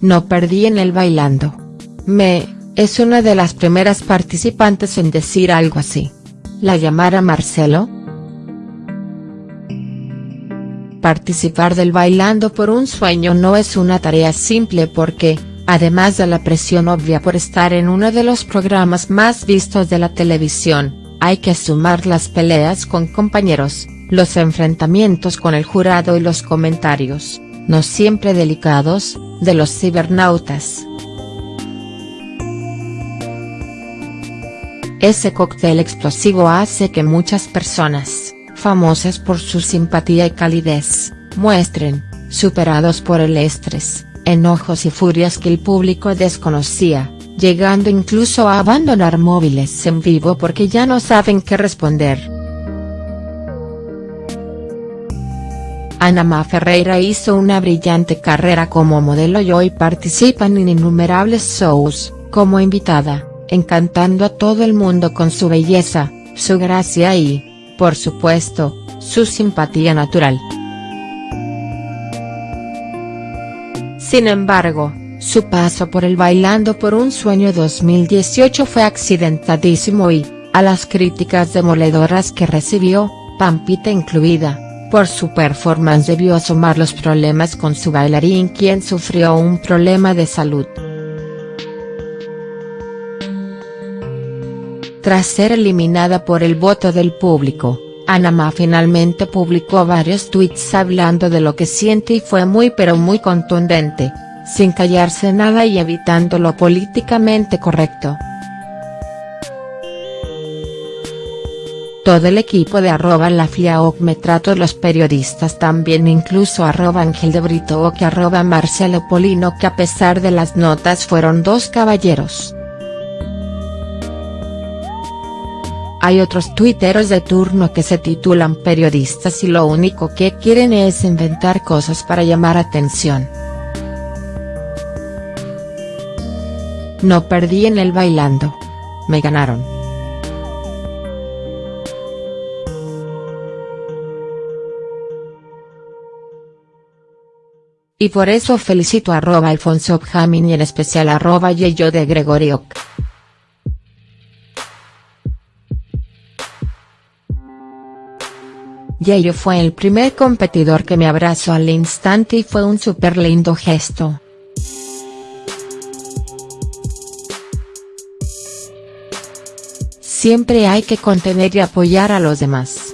no perdí en el bailando. Me, es una de las primeras participantes en decir algo así. ¿La llamara Marcelo?. Participar del Bailando por un Sueño no es una tarea simple porque, además de la presión obvia por estar en uno de los programas más vistos de la televisión, hay que sumar las peleas con compañeros, los enfrentamientos con el jurado y los comentarios, no siempre delicados, de los cibernautas. Ese cóctel explosivo hace que muchas personas, famosas por su simpatía y calidez, muestren, superados por el estrés, enojos y furias que el público desconocía, llegando incluso a abandonar móviles en vivo porque ya no saben qué responder. Anama Ferreira hizo una brillante carrera como modelo y hoy participa en innumerables shows, como invitada, encantando a todo el mundo con su belleza, su gracia y, por supuesto, su simpatía natural. Sin embargo, su paso por el Bailando por un Sueño 2018 fue accidentadísimo y, a las críticas demoledoras que recibió, Pampita incluida, por su performance debió asomar los problemas con su bailarín quien sufrió un problema de salud. Tras ser eliminada por el voto del público, Anama finalmente publicó varios tweets hablando de lo que siente y fue muy pero muy contundente, sin callarse nada y evitando lo políticamente correcto. Todo el equipo de arroba la FIAOC me trato los periodistas también incluso arroba Ángel de Brito o que arroba Marcelo Polino que a pesar de las notas fueron dos caballeros. Hay otros tuiteros de turno que se titulan periodistas y lo único que quieren es inventar cosas para llamar atención. No perdí en el bailando. Me ganaron. Y por eso felicito a arroba Alfonso Jamin y en especial arroba Yeyo de Gregoriok. Yeyo fue el primer competidor que me abrazó al instante y fue un súper lindo gesto. Siempre hay que contener y apoyar a los demás.